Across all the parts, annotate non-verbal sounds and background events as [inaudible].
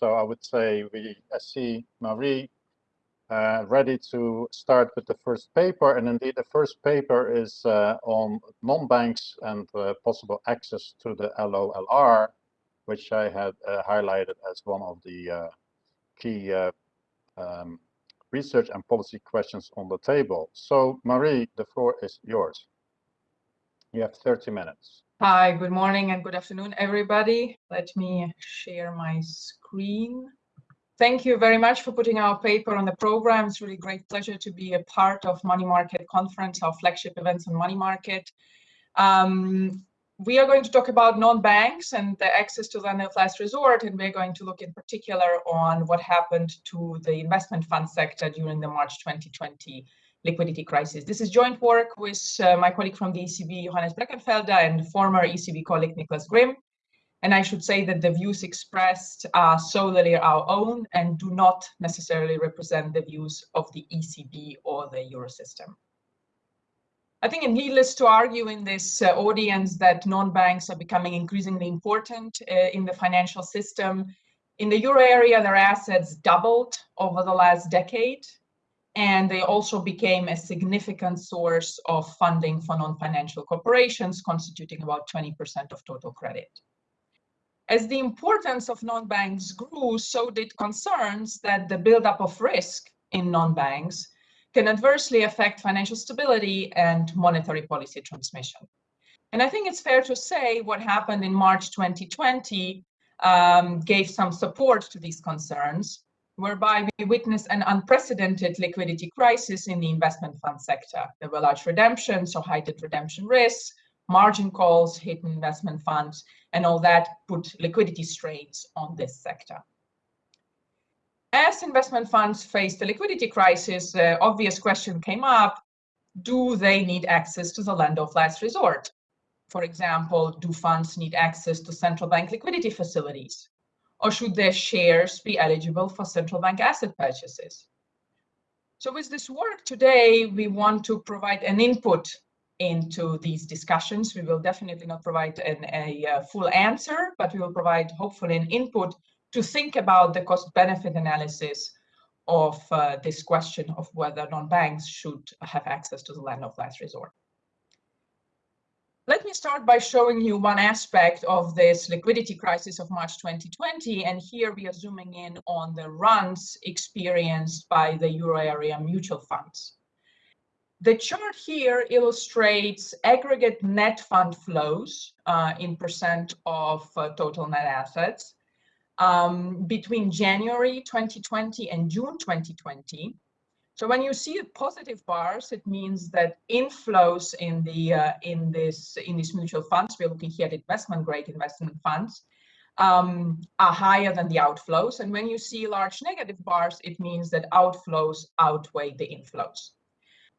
So I would say we I see Marie uh, ready to start with the first paper. And indeed, the first paper is uh, on non-banks and uh, possible access to the LOLR, which I had uh, highlighted as one of the uh, key uh, um, research and policy questions on the table. So Marie, the floor is yours. You have 30 minutes. Hi, good morning and good afternoon, everybody. Let me share my screen. Thank you very much for putting our paper on the program. It's really great pleasure to be a part of Money Market Conference, our flagship events on money market. Um, we are going to talk about non-banks and the access to the of last resort, and we're going to look in particular on what happened to the investment fund sector during the March 2020 liquidity crisis. This is joint work with uh, my colleague from the ECB, Johannes Breckenfelder, and former ECB colleague Nicholas Grimm. And I should say that the views expressed are solely our own and do not necessarily represent the views of the ECB or the Eurosystem. I think it's needless to argue in this uh, audience that non-banks are becoming increasingly important uh, in the financial system. In the euro area, their assets doubled over the last decade, and they also became a significant source of funding for non-financial corporations, constituting about 20% of total credit. As the importance of non-banks grew, so did concerns that the buildup of risk in non-banks can adversely affect financial stability and monetary policy transmission. And I think it's fair to say what happened in March 2020 um, gave some support to these concerns, whereby we witnessed an unprecedented liquidity crisis in the investment fund sector. There were large redemptions so heightened redemption risks, margin calls, hidden investment funds, and all that put liquidity strains on this sector. As investment funds faced the liquidity crisis, the obvious question came up, do they need access to the lender of last resort? For example, do funds need access to central bank liquidity facilities? Or should their shares be eligible for central bank asset purchases? So with this work today, we want to provide an input into these discussions. We will definitely not provide an, a, a, full answer, but we will provide hopefully an input to think about the cost benefit analysis of uh, this question of whether non-banks should have access to the lender of last resort. Let me start by showing you one aspect of this liquidity crisis of March 2020. And here we are zooming in on the runs experienced by the euro area mutual funds. The chart here illustrates aggregate net fund flows uh, in percent of uh, total net assets um, between January 2020 and June 2020. So when you see positive bars, it means that inflows in the uh, in this in these mutual funds, we're looking here at investment grade investment funds, um, are higher than the outflows. And when you see large negative bars, it means that outflows outweigh the inflows.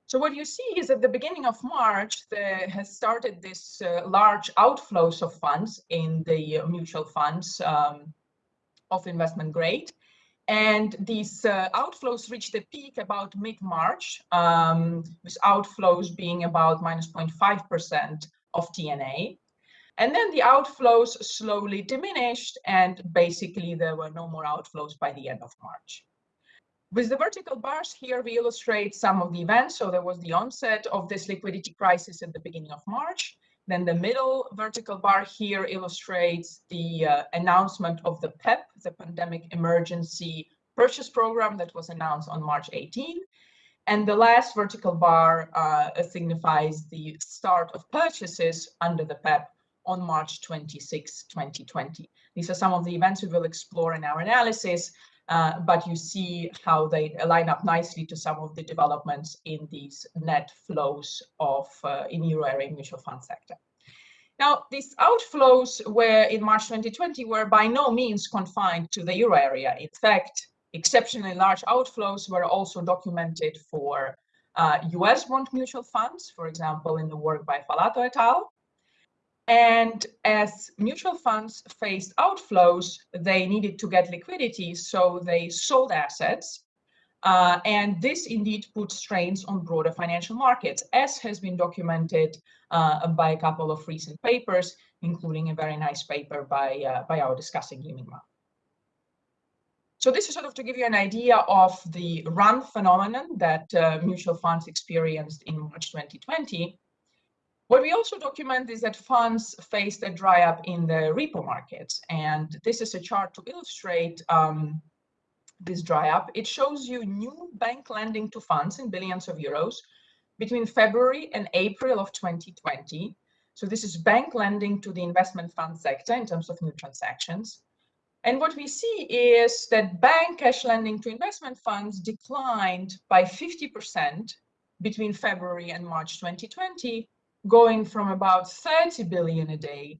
So what you see is at the beginning of March, there has started this uh, large outflows of funds in the uh, mutual funds um, of investment grade. And these uh, outflows reached a peak about mid-March, um, with outflows being about minus 0.5% of TNA. And then the outflows slowly diminished and basically there were no more outflows by the end of March. With the vertical bars here, we illustrate some of the events. So there was the onset of this liquidity crisis at the beginning of March. Then the middle vertical bar here illustrates the uh, announcement of the PEP, the Pandemic Emergency Purchase Program that was announced on March 18. And the last vertical bar uh, signifies the start of purchases under the PEP on March 26, 2020. These are some of the events we will explore in our analysis, uh, but you see how they line up nicely to some of the developments in these net flows of uh, in euro area mutual fund sector. Now, these outflows were in March 2020 were by no means confined to the euro area. In fact, exceptionally large outflows were also documented for uh, US bond mutual funds, for example, in the work by Falato et al. And as mutual funds faced outflows, they needed to get liquidity, so they sold assets. Uh, and this indeed put strains on broader financial markets, as has been documented uh, by a couple of recent papers, including a very nice paper by, uh, by our discussing Yiming Ma. So this is sort of to give you an idea of the run phenomenon that uh, mutual funds experienced in March 2020. What we also document is that funds faced a dry up in the repo markets. And this is a chart to illustrate um, this dry up. It shows you new bank lending to funds in billions of euros between February and April of 2020. So this is bank lending to the investment fund sector in terms of new transactions. And what we see is that bank cash lending to investment funds declined by 50% between February and March 2020, going from about 30 billion a day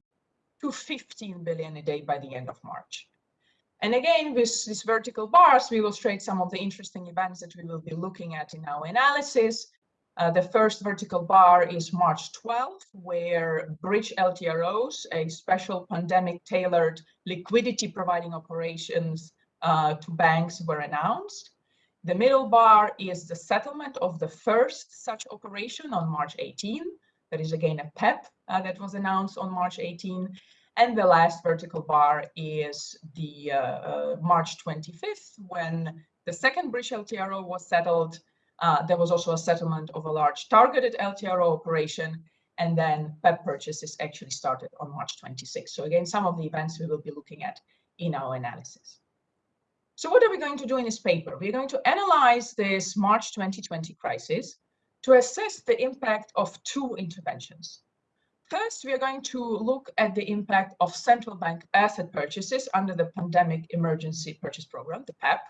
to 15 billion a day by the end of March. And again, with these vertical bars, we illustrate some of the interesting events that we will be looking at in our analysis. Uh, the first vertical bar is March 12th, where Bridge LTROs, a special pandemic tailored liquidity providing operations uh, to banks were announced. The middle bar is the settlement of the first such operation on March 18. That is again a PEP uh, that was announced on March 18. And the last vertical bar is the uh, uh, March 25th, when the second bridge LTRO was settled uh, there was also a settlement of a large targeted LTRO operation, and then PEP purchases actually started on March 26. So again, some of the events we will be looking at in our analysis. So what are we going to do in this paper? We're going to analyze this March 2020 crisis to assess the impact of two interventions. First, we are going to look at the impact of central bank asset purchases under the Pandemic Emergency Purchase Program, the PEP,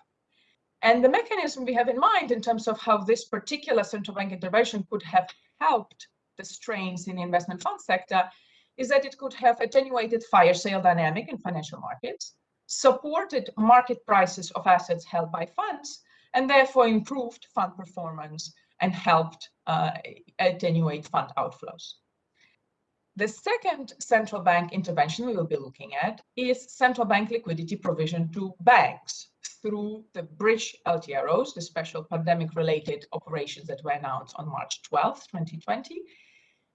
and the mechanism we have in mind in terms of how this particular central bank intervention could have helped the strains in the investment fund sector is that it could have attenuated fire sale dynamic in financial markets, supported market prices of assets held by funds, and therefore improved fund performance and helped uh, attenuate fund outflows. The second central bank intervention we will be looking at is central bank liquidity provision to banks through the bridge LTROs, the special pandemic-related operations that were announced on March 12, 2020.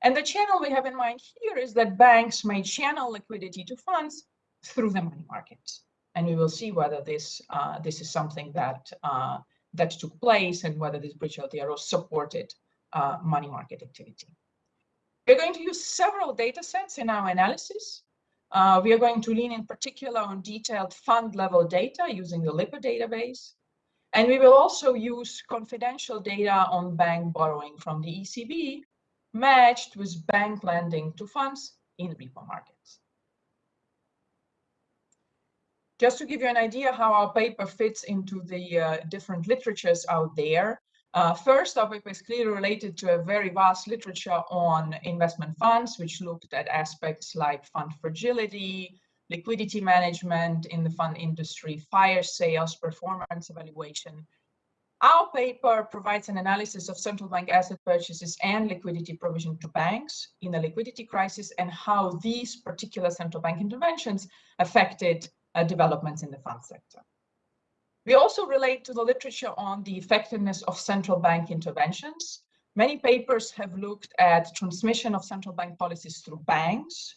And the channel we have in mind here is that banks may channel liquidity to funds through the money markets. And we will see whether this, uh, this is something that, uh, that took place and whether this bridge LTRO supported uh, money market activity. We're going to use several data sets in our analysis. Uh, we are going to lean in particular on detailed fund level data using the Lipper database. And we will also use confidential data on bank borrowing from the ECB matched with bank lending to funds in repo markets. Just to give you an idea how our paper fits into the uh, different literatures out there, uh, first topic is clearly related to a very vast literature on investment funds, which looked at aspects like fund fragility, liquidity management in the fund industry, fire sales, performance evaluation. Our paper provides an analysis of central bank asset purchases and liquidity provision to banks in a liquidity crisis and how these particular central bank interventions affected uh, developments in the fund sector. We also relate to the literature on the effectiveness of central bank interventions. Many papers have looked at transmission of central bank policies through banks.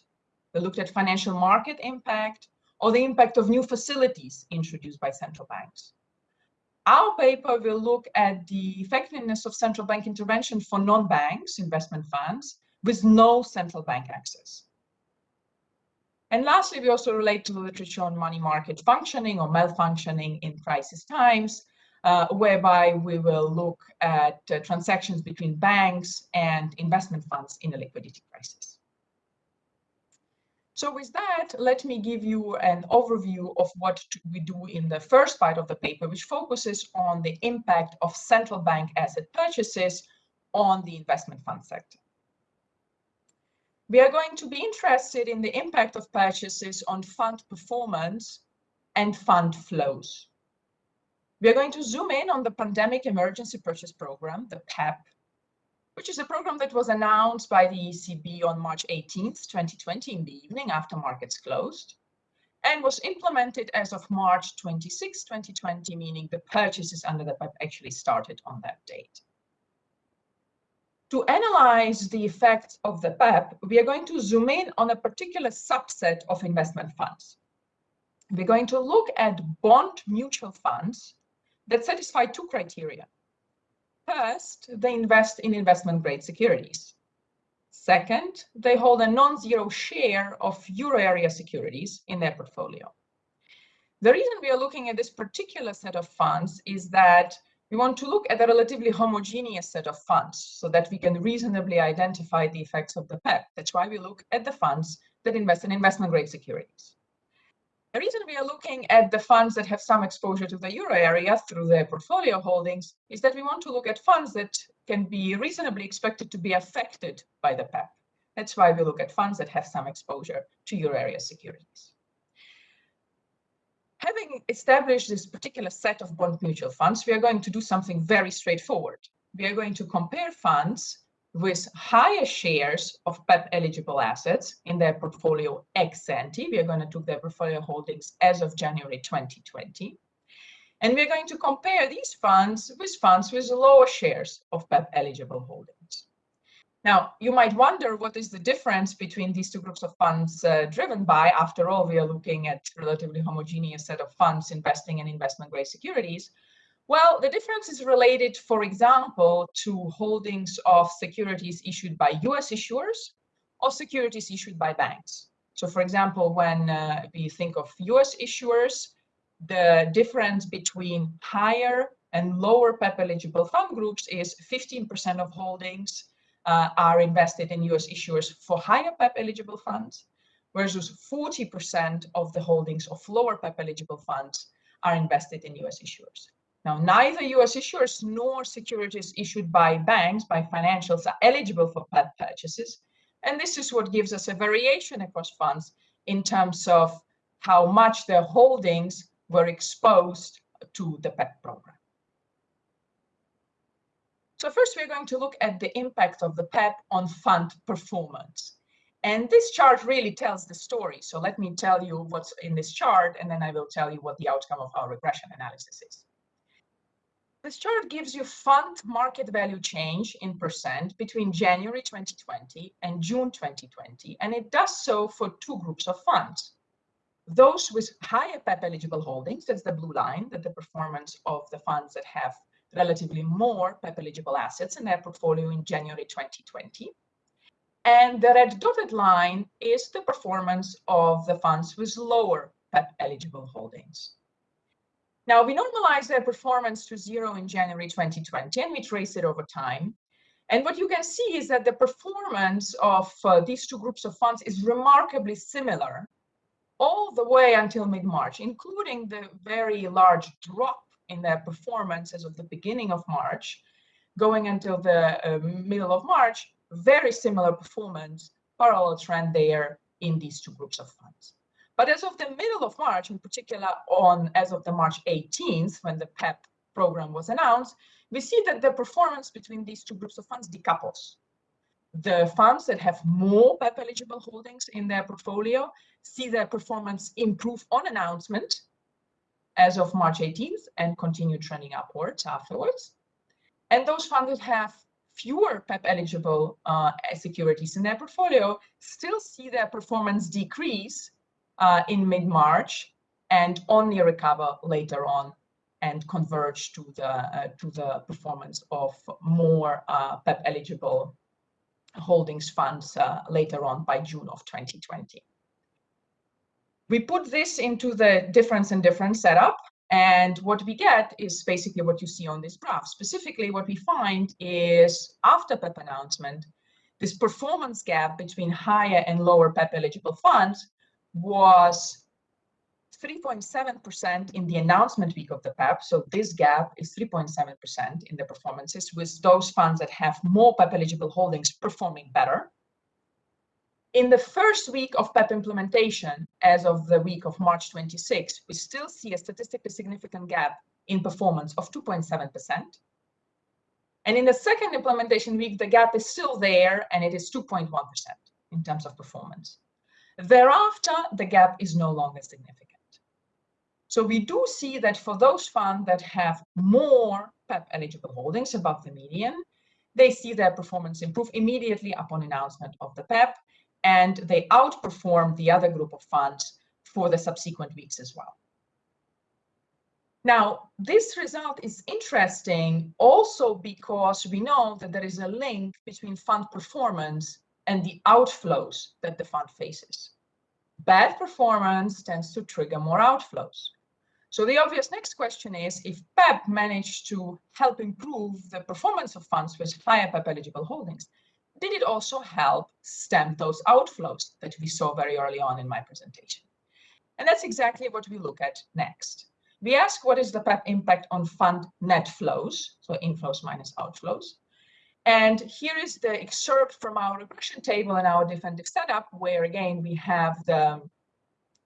They looked at financial market impact or the impact of new facilities introduced by central banks. Our paper will look at the effectiveness of central bank intervention for non-banks, investment funds, with no central bank access. And lastly, we also relate to the literature on money market functioning or malfunctioning in crisis times, uh, whereby we will look at uh, transactions between banks and investment funds in a liquidity crisis. So with that, let me give you an overview of what we do in the first part of the paper, which focuses on the impact of central bank asset purchases on the investment fund sector. We are going to be interested in the impact of purchases on fund performance and fund flows. We are going to zoom in on the Pandemic Emergency Purchase Program, the PEP, which is a program that was announced by the ECB on March 18th, 2020 in the evening after markets closed and was implemented as of March 26, 2020, meaning the purchases under the PEP actually started on that date. To analyze the effects of the PEP, we are going to zoom in on a particular subset of investment funds. we're going to look at bond mutual funds that satisfy two criteria. First, they invest in investment grade securities. Second, they hold a non-zero share of euro area securities in their portfolio. The reason we are looking at this particular set of funds is that we want to look at a relatively homogeneous set of funds so that we can reasonably identify the effects of the PEP. That's why we look at the funds that invest in investment grade securities. The reason we are looking at the funds that have some exposure to the euro area through their portfolio holdings is that we want to look at funds that can be reasonably expected to be affected by the PEP. That's why we look at funds that have some exposure to euro area securities. Having established this particular set of bond mutual funds, we are going to do something very straightforward. We are going to compare funds with higher shares of PEP eligible assets in their portfolio ex ante. We are going to do their portfolio holdings as of January 2020. And we're going to compare these funds with funds with lower shares of PEP eligible holdings. Now, you might wonder what is the difference between these two groups of funds uh, driven by. After all, we are looking at relatively homogeneous set of funds investing in investment grade securities. Well, the difference is related, for example, to holdings of securities issued by US issuers or securities issued by banks. So for example, when uh, we think of US issuers, the difference between higher and lower PEP eligible fund groups is 15% of holdings uh, are invested in US issuers for higher PEP eligible funds, versus 40% of the holdings of lower PEP eligible funds are invested in US issuers. Now, neither US issuers nor securities issued by banks, by financials, are eligible for PEP purchases. And this is what gives us a variation across funds in terms of how much their holdings were exposed to the PEP program. So first, we're going to look at the impact of the PEP on fund performance. And this chart really tells the story. So let me tell you what's in this chart, and then I will tell you what the outcome of our regression analysis is. This chart gives you fund market value change in percent between January 2020 and June 2020, and it does so for two groups of funds. Those with higher PEP eligible holdings, that's the blue line, that the performance of the funds that have relatively more PEP eligible assets in their portfolio in January 2020. And the red dotted line is the performance of the funds with lower PEP eligible holdings. Now, we normalize their performance to zero in January 2020, and we trace it over time. And what you can see is that the performance of uh, these two groups of funds is remarkably similar all the way until mid-March, including the very large drop in their performance as of the beginning of March, going until the uh, middle of March, very similar performance, parallel trend there in these two groups of funds. But as of the middle of March, in particular on as of the March 18th, when the PEP program was announced, we see that the performance between these two groups of funds decouples. The funds that have more PEP eligible holdings in their portfolio see their performance improve on announcement as of March 18th and continue trending upwards afterwards. And those funds that have fewer PEP eligible uh, securities in their portfolio still see their performance decrease uh, in mid-March and only recover later on and converge to the uh, to the performance of more uh, PEP eligible holdings funds uh, later on by June of 2020. We put this into the difference and difference setup and what we get is basically what you see on this graph. Specifically, what we find is after PEP announcement, this performance gap between higher and lower PEP eligible funds was 3.7% in the announcement week of the PEP. So this gap is 3.7% in the performances with those funds that have more PEP eligible holdings performing better. In the first week of PEP implementation, as of the week of March 26, we still see a statistically significant gap in performance of 2.7%. And in the second implementation week, the gap is still there and it is 2.1% in terms of performance. Thereafter, the gap is no longer significant. So we do see that for those funds that have more PEP eligible holdings above the median, they see their performance improve immediately upon announcement of the PEP, and they outperform the other group of funds for the subsequent weeks as well. Now, this result is interesting also because we know that there is a link between fund performance and the outflows that the fund faces. Bad performance tends to trigger more outflows. So the obvious next question is if PEP managed to help improve the performance of funds with higher PEP eligible holdings, did it also help stem those outflows that we saw very early on in my presentation? And that's exactly what we look at next. We ask what is the PEP impact on fund net flows, so inflows minus outflows. And here is the excerpt from our regression table and our defensive setup, where again, we have the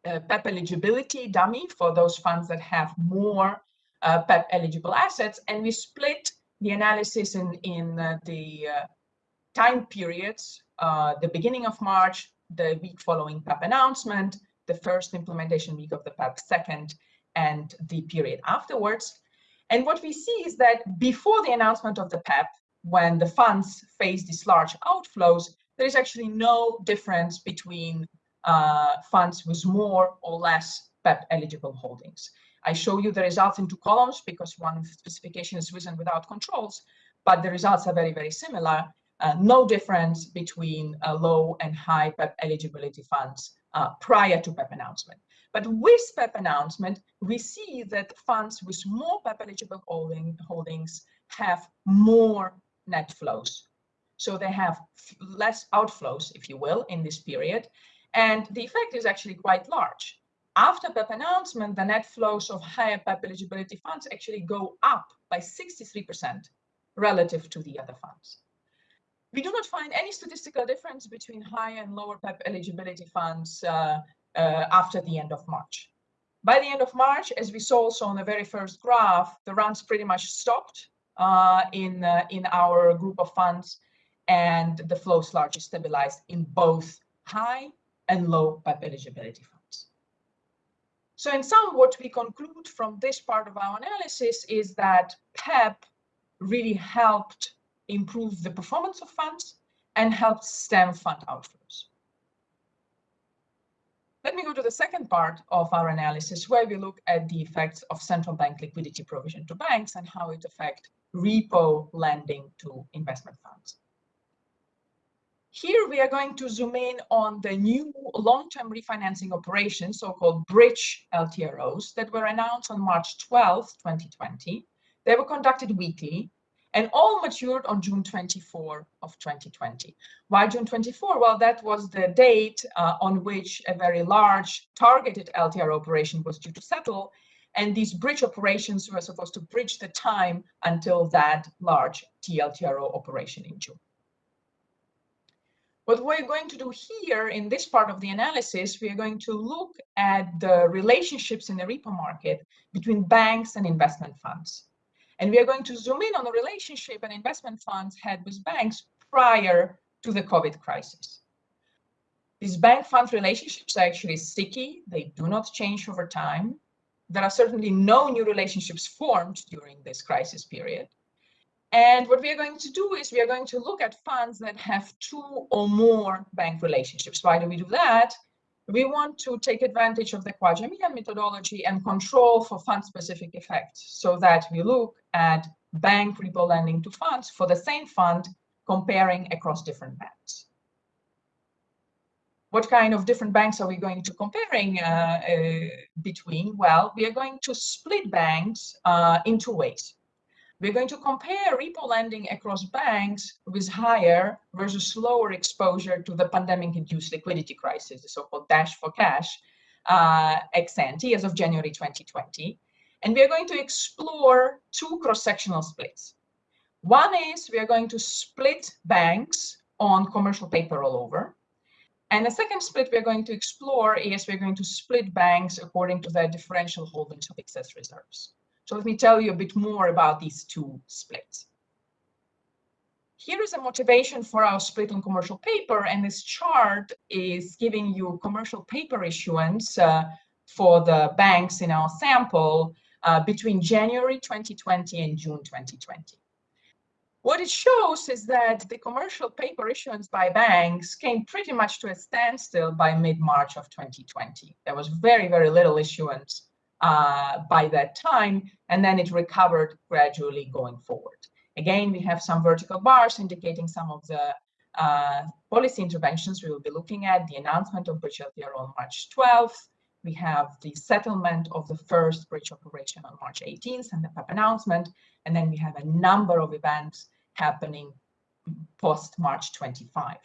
uh, PEP eligibility dummy for those funds that have more uh, PEP eligible assets. And we split the analysis in, in uh, the uh, time periods, uh, the beginning of March, the week following PEP announcement, the first implementation week of the PEP second, and the period afterwards. And what we see is that before the announcement of the PEP, when the funds face these large outflows, there is actually no difference between uh, funds with more or less PEP eligible holdings. I show you the results in two columns because one specification is written without controls, but the results are very, very similar. Uh, no difference between low and high PEP eligibility funds uh, prior to PEP announcement. But with PEP announcement, we see that funds with more PEP eligible holding, holdings have more net flows. So they have less outflows, if you will, in this period. And the effect is actually quite large. After PEP announcement, the net flows of higher PEP eligibility funds actually go up by 63% relative to the other funds. We do not find any statistical difference between high and lower PEP eligibility funds uh, uh, after the end of March. By the end of March, as we saw also on the very first graph, the runs pretty much stopped uh, in, uh, in our group of funds and the flows largely stabilized in both high and low PEP eligibility funds. So in sum, what we conclude from this part of our analysis is that PEP really helped improve the performance of funds and helped stem fund outflows. Let me go to the second part of our analysis where we look at the effects of central bank liquidity provision to banks and how it affect repo lending to investment funds. Here we are going to zoom in on the new long-term refinancing operations, so-called bridge LTROs that were announced on March 12, 2020. They were conducted weekly and all matured on June 24 of 2020. Why June 24? Well, that was the date uh, on which a very large targeted LTR operation was due to settle, and these bridge operations were supposed to bridge the time until that large TLTRO operation in June. What we're going to do here in this part of the analysis, we are going to look at the relationships in the repo market between banks and investment funds. And we are going to zoom in on the relationship an investment funds had with banks prior to the COVID crisis. These bank fund relationships are actually sticky. They do not change over time. There are certainly no new relationships formed during this crisis period. And what we are going to do is we are going to look at funds that have two or more bank relationships. Why do we do that? We want to take advantage of the Khwaja-Mian methodology and control for fund-specific effects so that we look at bank repo lending to funds for the same fund comparing across different banks. What kind of different banks are we going to comparing uh, uh, between? Well, we are going to split banks uh, in two ways. We're going to compare repo lending across banks with higher versus lower exposure to the pandemic-induced liquidity crisis, the so-called dash for cash, uh, ex ante as of January 2020. And we are going to explore two cross-sectional splits. One is we are going to split banks on commercial paper rollover. And the second split we're going to explore is we're going to split banks according to their differential holdings of excess reserves. So let me tell you a bit more about these two splits. Here is a motivation for our split on commercial paper, and this chart is giving you commercial paper issuance uh, for the banks in our sample uh, between January 2020 and June 2020. What it shows is that the commercial paper issuance by banks came pretty much to a standstill by mid-March of 2020. There was very, very little issuance uh, by that time, and then it recovered gradually going forward. Again, we have some vertical bars indicating some of the uh, policy interventions we will be looking at, the announcement of bridge LTRO on March 12th, we have the settlement of the first bridge operation on March 18th and the PEPP announcement, and then we have a number of events happening post March 25.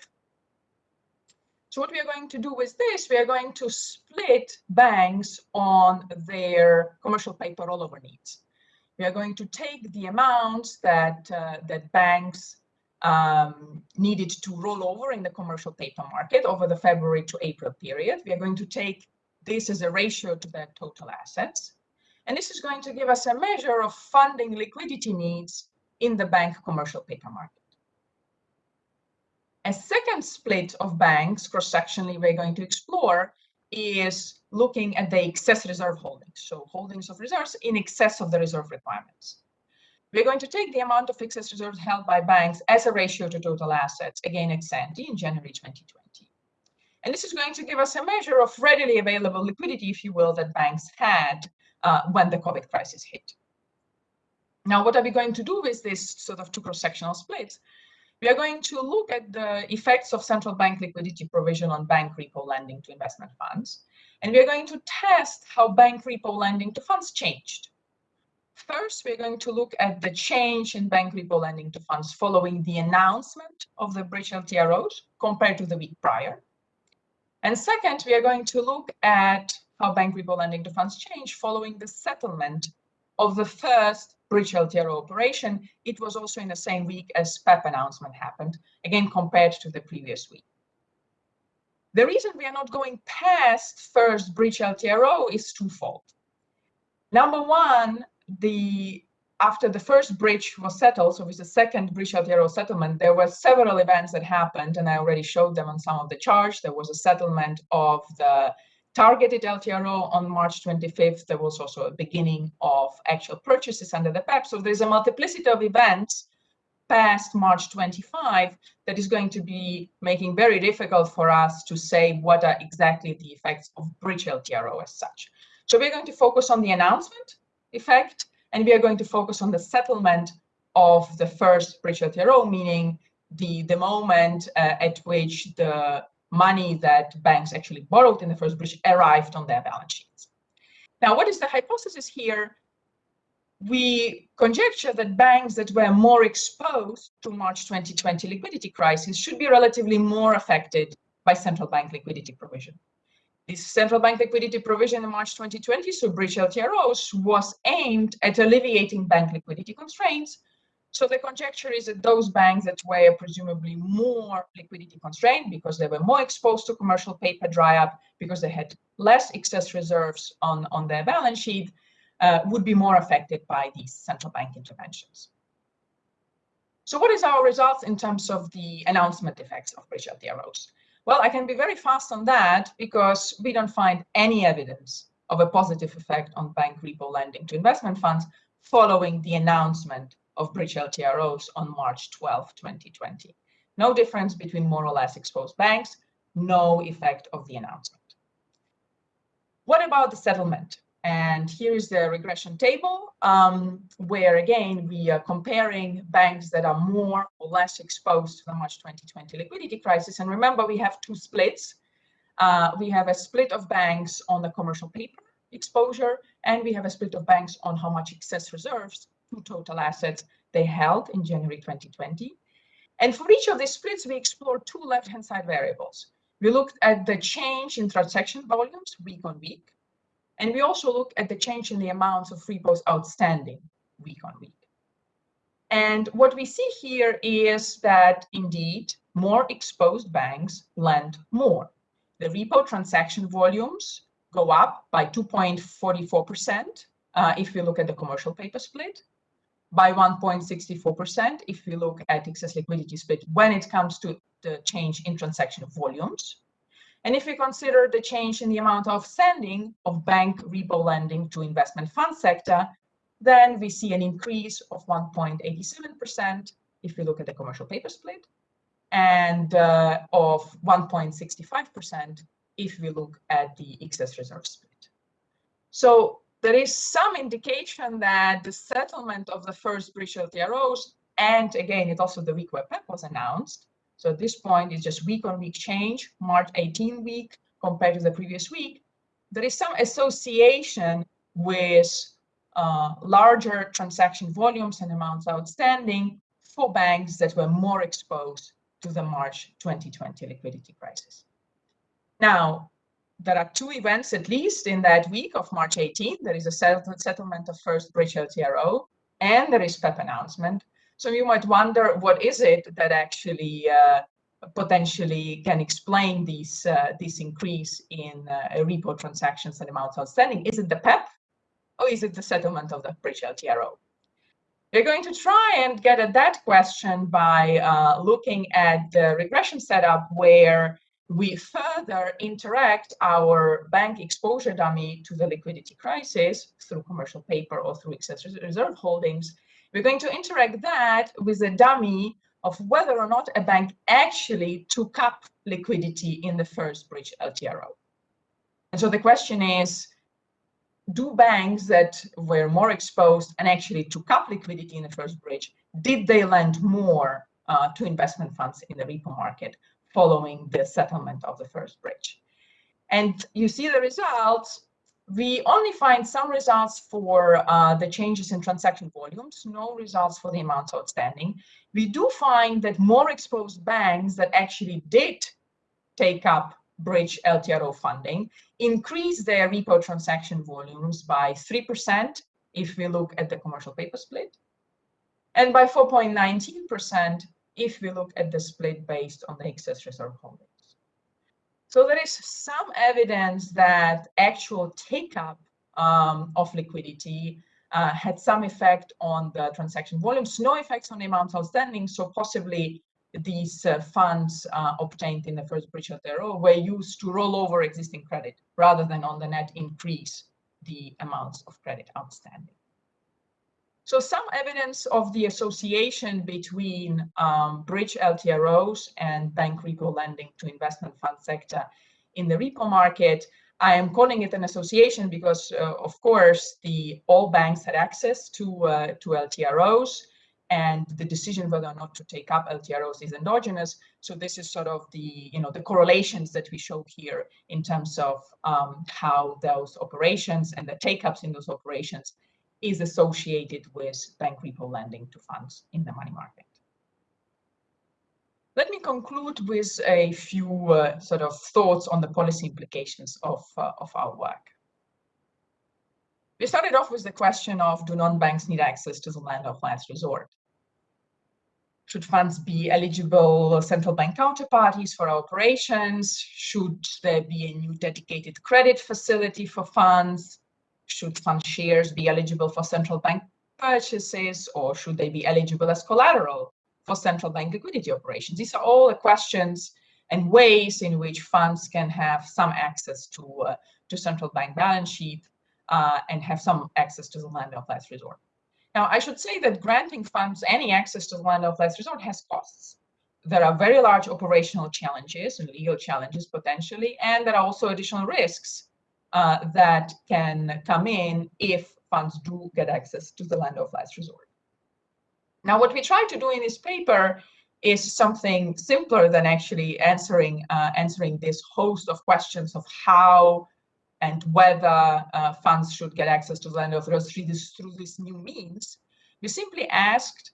So what we are going to do with this, we are going to split banks on their commercial paper rollover needs. We are going to take the amounts that, uh, that banks um, needed to roll over in the commercial paper market over the February to April period. We are going to take this as a ratio to their total assets. And this is going to give us a measure of funding liquidity needs in the bank commercial paper market. A second split of banks, cross-sectionally, we're going to explore is looking at the excess reserve holdings, so holdings of reserves in excess of the reserve requirements. We're going to take the amount of excess reserves held by banks as a ratio to total assets, again ex ante in January 2020. And this is going to give us a measure of readily available liquidity, if you will, that banks had uh, when the COVID crisis hit. Now, what are we going to do with this sort of two cross-sectional splits? We are going to look at the effects of central bank liquidity provision on bank repo lending to investment funds. And we are going to test how bank repo lending to funds changed. First, we're going to look at the change in bank repo lending to funds following the announcement of the bridge LTROs compared to the week prior. And second, we are going to look at how bank repo lending to funds changed following the settlement of the first bridge LTRO operation, it was also in the same week as PEP announcement happened, again, compared to the previous week. The reason we are not going past first bridge LTRO is twofold. Number one, the after the first bridge was settled, so with the second bridge LTRO settlement, there were several events that happened, and I already showed them on some of the charts. There was a settlement of the targeted LTRO on March 25th. There was also a beginning of actual purchases under the PEPP. So there's a multiplicity of events past March 25 that is going to be making very difficult for us to say what are exactly the effects of bridge LTRO as such. So we're going to focus on the announcement effect, and we are going to focus on the settlement of the first bridge LTRO, meaning the, the moment uh, at which the money that banks actually borrowed in the first bridge arrived on their balance sheets. Now, what is the hypothesis here? We conjecture that banks that were more exposed to March 2020 liquidity crisis should be relatively more affected by central bank liquidity provision. This central bank liquidity provision in March 2020, so bridge LTROs, was aimed at alleviating bank liquidity constraints so the conjecture is that those banks that were presumably more liquidity constrained because they were more exposed to commercial paper dry up, because they had less excess reserves on, on their balance sheet, uh, would be more affected by these central bank interventions. So what is our results in terms of the announcement effects of bridge LTROs? Well, I can be very fast on that because we don't find any evidence of a positive effect on bank repo lending to investment funds following the announcement of bridge LTROs on March 12, 2020. No difference between more or less exposed banks, no effect of the announcement. What about the settlement? And here is the regression table, um, where again, we are comparing banks that are more or less exposed to the March 2020 liquidity crisis. And remember, we have two splits. Uh, we have a split of banks on the commercial paper exposure, and we have a split of banks on how much excess reserves to total assets they held in January 2020. And for each of these splits, we explored two left-hand side variables. We looked at the change in transaction volumes week on week, and we also looked at the change in the amounts of repos outstanding week on week. And what we see here is that indeed more exposed banks lend more. The repo transaction volumes go up by 2.44% uh, if we look at the commercial paper split, by 1.64% if we look at excess liquidity split when it comes to the change in transaction volumes. And if we consider the change in the amount of sending of bank repo lending to investment fund sector, then we see an increase of 1.87% if we look at the commercial paper split, and uh, of 1.65% if we look at the excess reserve split. So there is some indication that the settlement of the first bridge LTROs, and again, it also the week where PEPP was announced. So at this point, it's just week on week change, March 18 week compared to the previous week. There is some association with uh, larger transaction volumes and amounts outstanding for banks that were more exposed to the March 2020 liquidity crisis. Now, there are two events at least in that week of March 18. There is a settlement of first bridge LTRO and there is PEP announcement. So you might wonder what is it that actually uh, potentially can explain these, uh, this increase in uh, repo transactions and amounts outstanding. Is it the PEP or is it the settlement of the bridge LTRO? We're going to try and get at that question by uh, looking at the regression setup where we further interact our bank exposure dummy to the liquidity crisis through commercial paper or through excess reserve holdings. We're going to interact that with a dummy of whether or not a bank actually took up liquidity in the first bridge LTRO. And so the question is, do banks that were more exposed and actually took up liquidity in the first bridge, did they lend more uh, to investment funds in the repo market following the settlement of the first bridge? And you see the results. We only find some results for uh, the changes in transaction volumes, no results for the amounts outstanding. We do find that more exposed banks that actually did take up bridge LTRO funding increase their repo transaction volumes by 3% if we look at the commercial paper split, and by 4.19% if we look at the split based on the excess reserve holdings. So there is some evidence that actual take-up um, of liquidity uh, had some effect on the transaction volumes, no effects on the amounts outstanding, so possibly these uh, funds uh, obtained in the first bridge LTRO were used to roll over existing credit rather than on the net increase the amounts of credit outstanding. So some evidence of the association between um, bridge LTROs and bank repo lending to investment fund sector in the repo market. I am calling it an association because, uh, of course, the all banks had access to uh, to LTROs and the decision whether or not to take up LTROs is endogenous. So this is sort of the, you know, the correlations that we show here in terms of um, how those operations and the take-ups in those operations is associated with bank repo lending to funds in the money market. Let me conclude with a few uh, sort of thoughts on the policy implications of, uh, of our work. We started off with the question of do non-banks need access to the lender of last resort? Should funds be eligible central bank counterparties for operations? Should there be a new dedicated credit facility for funds? Should fund shares be eligible for central bank purchases or should they be eligible as collateral for central bank liquidity operations? These are all the questions and ways in which funds can have some access to, uh, to central bank balance sheet uh, and have some access to the lender of last resort. Now, I should say that granting funds any access to the lender of last resort has costs. There are very large operational challenges and legal challenges potentially, and there are also additional risks uh, that can come in if funds do get access to the lender of last resort. Now, what we try to do in this paper is something simpler than actually answering uh, answering this host of questions of how and whether uh, funds should get access to the lender of through this, through this new means, we simply asked,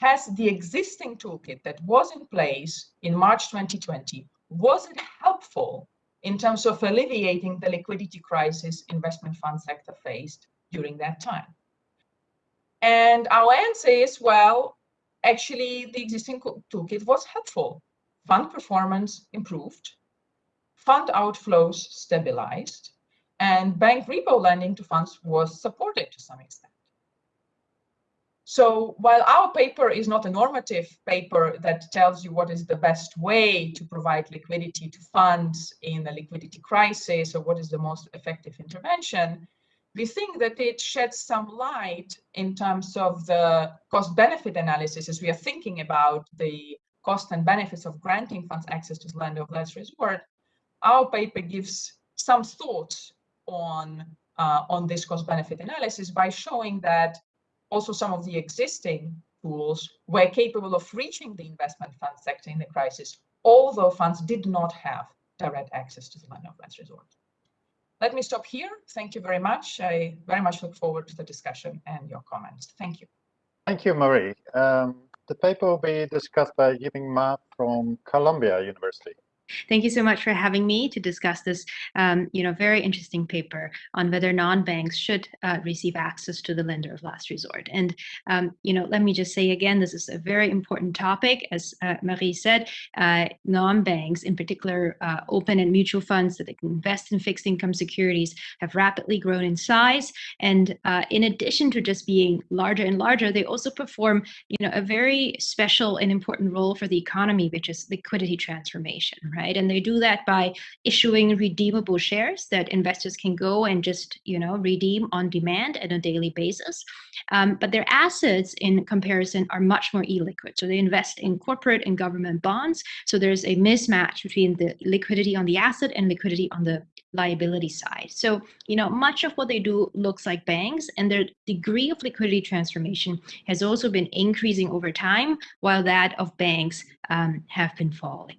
has the existing toolkit that was in place in March 2020, was it helpful in terms of alleviating the liquidity crisis investment fund sector faced during that time? And our answer is, well, actually the existing toolkit was helpful. Fund performance improved, fund outflows stabilized, and bank repo lending to funds was supported to some extent. So while our paper is not a normative paper that tells you what is the best way to provide liquidity to funds in a liquidity crisis or what is the most effective intervention, we think that it sheds some light in terms of the cost benefit analysis as we are thinking about the cost and benefits of granting funds access to the lender of last resort. Our paper gives some thoughts on, uh, on this cost benefit analysis by showing that also some of the existing tools were capable of reaching the investment fund sector in the crisis, although funds did not have direct access to the of last resort. Let me stop here. Thank you very much. I very much look forward to the discussion and your comments. Thank you. Thank you, Marie. Um, the paper will be discussed by Yiming Ma from Columbia University. Thank you so much for having me to discuss this, um, you know, very interesting paper on whether non-banks should uh, receive access to the lender of last resort. And, um, you know, let me just say again, this is a very important topic. As uh, Marie said, uh, non-banks, in particular uh, open and mutual funds that can invest in fixed income securities have rapidly grown in size. And uh, in addition to just being larger and larger, they also perform, you know, a very special and important role for the economy, which is liquidity transformation, right? Right? And they do that by issuing redeemable shares that investors can go and just, you know, redeem on demand at a daily basis. Um, but their assets in comparison are much more illiquid. So they invest in corporate and government bonds. So there's a mismatch between the liquidity on the asset and liquidity on the liability side. So, you know, much of what they do looks like banks and their degree of liquidity transformation has also been increasing over time while that of banks um, have been falling.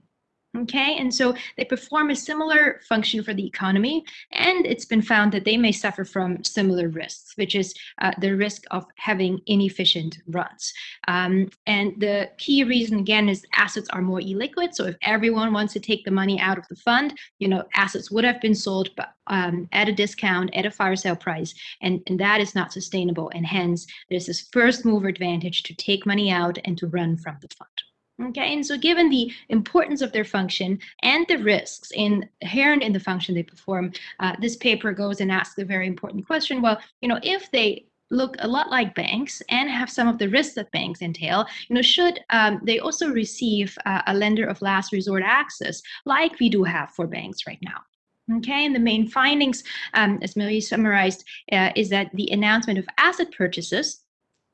Okay, and so they perform a similar function for the economy, and it's been found that they may suffer from similar risks, which is uh, the risk of having inefficient runs. Um, and the key reason, again, is assets are more illiquid. So if everyone wants to take the money out of the fund, you know, assets would have been sold um, at a discount, at a fire sale price, and, and that is not sustainable. And hence, there's this first mover advantage to take money out and to run from the fund. Okay, and so given the importance of their function and the risks inherent in the function they perform, uh, this paper goes and asks a very important question. Well, you know, if they look a lot like banks and have some of the risks that banks entail, you know, should um, they also receive uh, a lender of last resort access like we do have for banks right now? Okay, and the main findings, um, as Marie summarized, uh, is that the announcement of asset purchases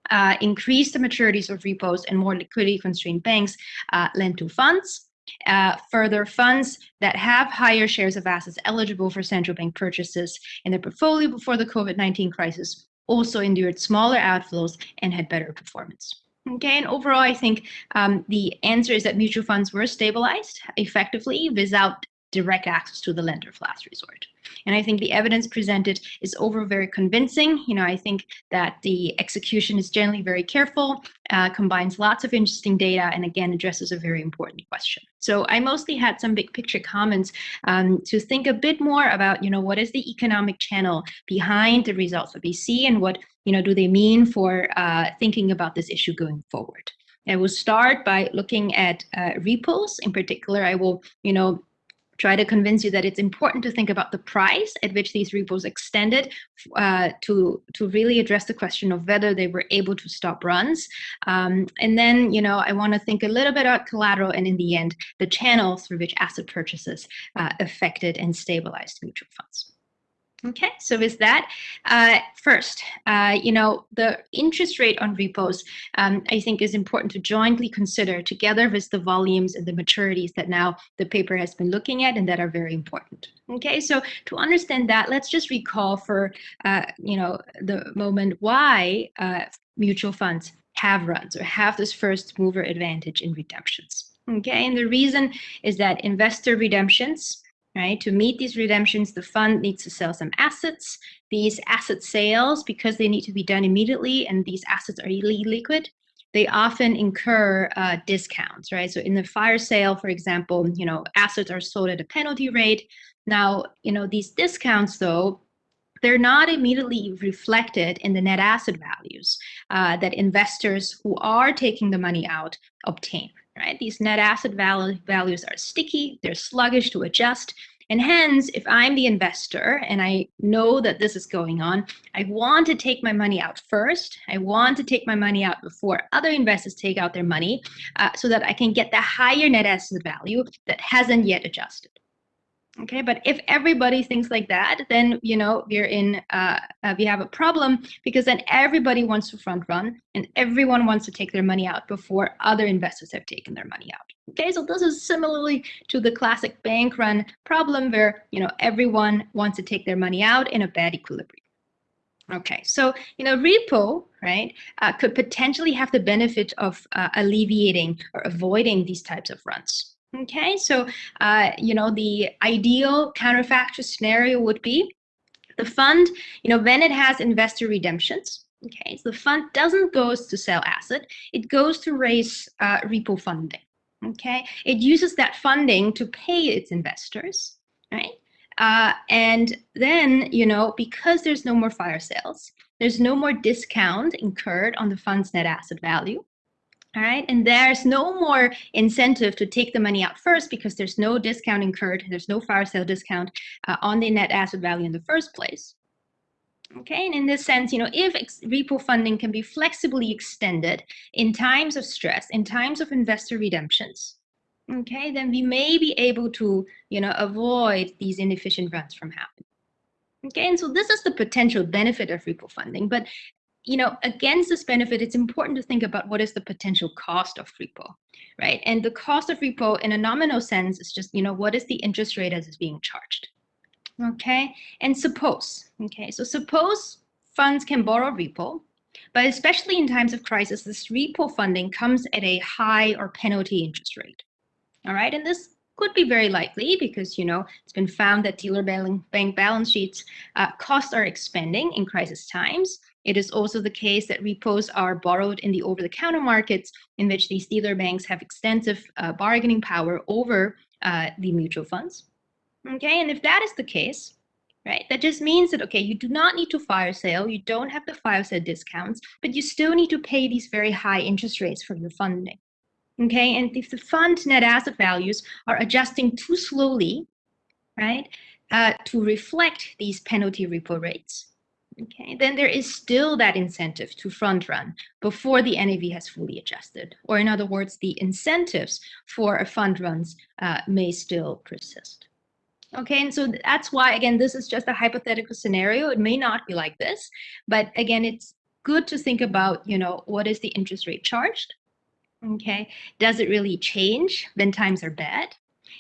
uh, increase the maturities of repos and more liquidity constrained banks uh, lend to funds. Uh, further, funds that have higher shares of assets eligible for central bank purchases in their portfolio before the COVID-19 crisis also endured smaller outflows and had better performance. Okay, and overall, I think um, the answer is that mutual funds were stabilized effectively without direct access to the lender of last resort. And I think the evidence presented is overall very convincing. You know, I think that the execution is generally very careful, uh, combines lots of interesting data, and again, addresses a very important question. So I mostly had some big picture comments um, to think a bit more about, you know, what is the economic channel behind the results that we see and what, you know, do they mean for uh, thinking about this issue going forward. I will start by looking at uh, repos. In particular, I will, you know, try to convince you that it's important to think about the price at which these repos extended uh, to to really address the question of whether they were able to stop runs. Um, and then, you know, I want to think a little bit about collateral and in the end, the channels through which asset purchases uh, affected and stabilized mutual funds. Okay, so with that, uh, first, uh, you know, the interest rate on repos, um, I think is important to jointly consider together with the volumes and the maturities that now the paper has been looking at and that are very important. Okay, so to understand that, let's just recall for, uh, you know, the moment why uh, mutual funds have runs or have this first mover advantage in redemptions. Okay, and the reason is that investor redemptions right? To meet these redemptions, the fund needs to sell some assets. These asset sales, because they need to be done immediately and these assets are liquid, they often incur uh, discounts, right? So in the fire sale, for example, you know, assets are sold at a penalty rate. Now, you know, these discounts though, they're not immediately reflected in the net asset values uh, that investors who are taking the money out obtain right? These net asset values are sticky, they're sluggish to adjust. And hence, if I'm the investor and I know that this is going on, I want to take my money out first. I want to take my money out before other investors take out their money uh, so that I can get the higher net asset value that hasn't yet adjusted. Okay, but if everybody thinks like that, then you know we're in uh, uh, we have a problem because then everybody wants to front run and everyone wants to take their money out before other investors have taken their money out. Okay, so this is similarly to the classic bank run problem where you know everyone wants to take their money out in a bad equilibrium. Okay, so you know repo right uh, could potentially have the benefit of uh, alleviating or avoiding these types of runs. Okay, so uh, you know the ideal counterfactual scenario would be the fund, you know, when it has investor redemptions. Okay, so the fund doesn't goes to sell asset; it goes to raise uh, repo funding. Okay, it uses that funding to pay its investors, right? Uh, and then, you know, because there's no more fire sales, there's no more discount incurred on the fund's net asset value. All right, and there's no more incentive to take the money out first because there's no discount incurred, there's no fire sale discount uh, on the net asset value in the first place. Okay, and in this sense, you know, if repo funding can be flexibly extended in times of stress, in times of investor redemptions, okay, then we may be able to, you know, avoid these inefficient runs from happening. Okay, and so this is the potential benefit of repo funding, but you know, against this benefit, it's important to think about what is the potential cost of repo, right? And the cost of repo in a nominal sense is just, you know, what is the interest rate as is being charged? Okay, and suppose, okay, so suppose funds can borrow repo, but especially in times of crisis, this repo funding comes at a high or penalty interest rate. All right, and this could be very likely because you know it's been found that dealer bank balance sheets uh, costs are expanding in crisis times it is also the case that repos are borrowed in the over-the-counter markets in which these dealer banks have extensive uh, bargaining power over uh, the mutual funds. Okay, and if that is the case, right, that just means that, okay, you do not need to fire sale, you don't have the fire sale discounts, but you still need to pay these very high interest rates for your funding. Okay, and if the fund net asset values are adjusting too slowly, right, uh, to reflect these penalty repo rates, okay, then there is still that incentive to front run before the NAV has fully adjusted. Or in other words, the incentives for a fund runs uh, may still persist. Okay, and so that's why, again, this is just a hypothetical scenario. It may not be like this, but again, it's good to think about, you know, what is the interest rate charged? Okay, does it really change when times are bad?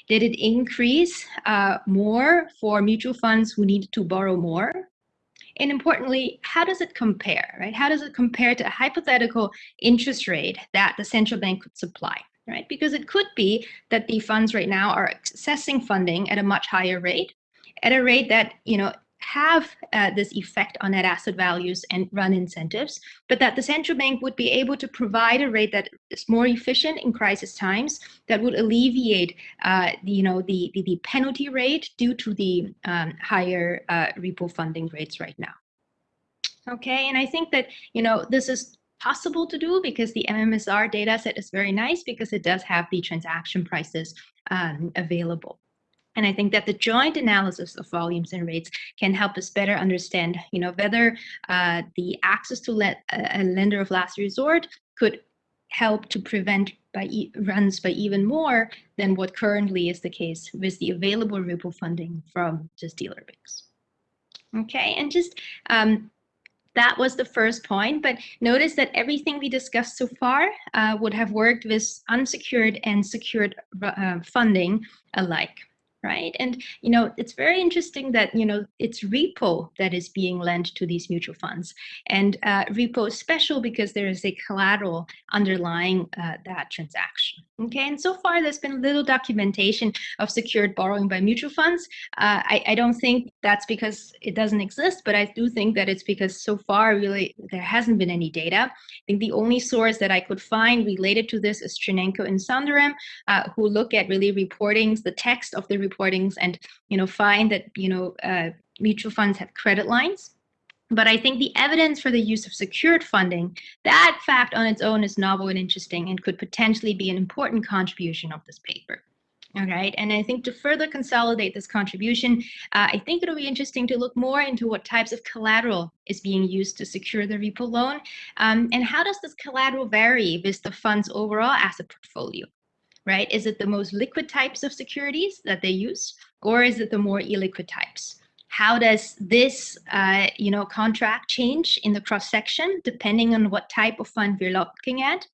Did it increase uh, more for mutual funds who need to borrow more and importantly, how does it compare, right? How does it compare to a hypothetical interest rate that the central bank could supply, right? Because it could be that the funds right now are accessing funding at a much higher rate, at a rate that, you know, have uh, this effect on net asset values and run incentives, but that the central bank would be able to provide a rate that is more efficient in crisis times that would alleviate, uh, you know, the, the, the, penalty rate due to the um, higher uh, repo funding rates right now. Okay, and I think that, you know, this is possible to do because the MMSR data set is very nice because it does have the transaction prices um, available. And I think that the joint analysis of volumes and rates can help us better understand, you know, whether uh, the access to let a lender of last resort could help to prevent by e runs by even more than what currently is the case with the available repo funding from just dealer banks. Okay, and just um, that was the first point, but notice that everything we discussed so far uh, would have worked with unsecured and secured uh, funding alike right? And, you know, it's very interesting that, you know, it's repo that is being lent to these mutual funds. And uh, repo is special because there is a collateral underlying uh, that transaction. Okay, and so far there's been little documentation of secured borrowing by mutual funds. Uh, I, I don't think that's because it doesn't exist, but I do think that it's because so far really there hasn't been any data. I think the only source that I could find related to this is Chernenko and Sunderam, uh, who look at really reportings, the text of the reportings, and you know find that you know uh, mutual funds have credit lines. But I think the evidence for the use of secured funding, that fact on its own is novel and interesting and could potentially be an important contribution of this paper. All right, and I think to further consolidate this contribution, uh, I think it'll be interesting to look more into what types of collateral is being used to secure the repo loan, um, and how does this collateral vary with the fund's overall asset portfolio, right? Is it the most liquid types of securities that they use, or is it the more illiquid types? How does this, uh, you know, contract change in the cross section depending on what type of fund we're looking at?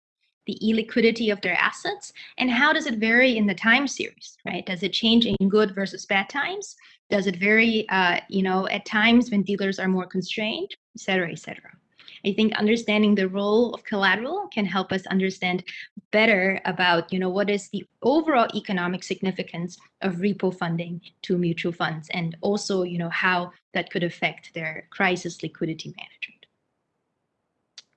the illiquidity of their assets and how does it vary in the time series right does it change in good versus bad times does it vary uh, you know at times when dealers are more constrained et cetera et cetera i think understanding the role of collateral can help us understand better about you know what is the overall economic significance of repo funding to mutual funds and also you know how that could affect their crisis liquidity management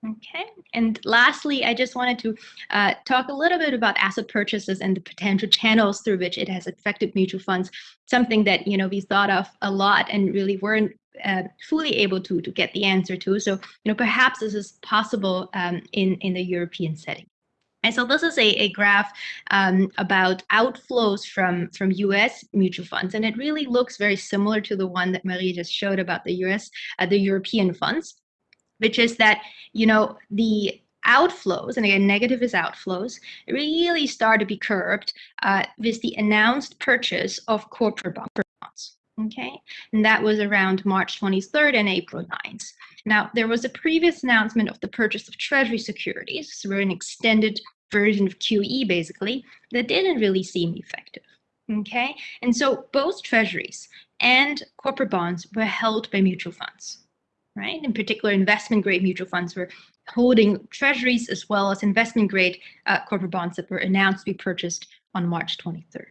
Okay, and lastly, I just wanted to uh, talk a little bit about asset purchases and the potential channels through which it has affected mutual funds, something that, you know, we thought of a lot and really weren't uh, fully able to, to get the answer to. So, you know, perhaps this is possible um, in, in the European setting. And so this is a, a graph um, about outflows from, from US mutual funds. And it really looks very similar to the one that Marie just showed about the US, uh, the European funds which is that, you know, the outflows, and again, negative is outflows, really start to be curbed uh, with the announced purchase of corporate bonds. Okay, and that was around March 23rd and April 9th. Now, there was a previous announcement of the purchase of treasury securities, so we're an extended version of QE basically, that didn't really seem effective. Okay, and so both treasuries and corporate bonds were held by mutual funds right? In particular, investment grade mutual funds were holding treasuries as well as investment grade uh, corporate bonds that were announced to be purchased on March 23rd.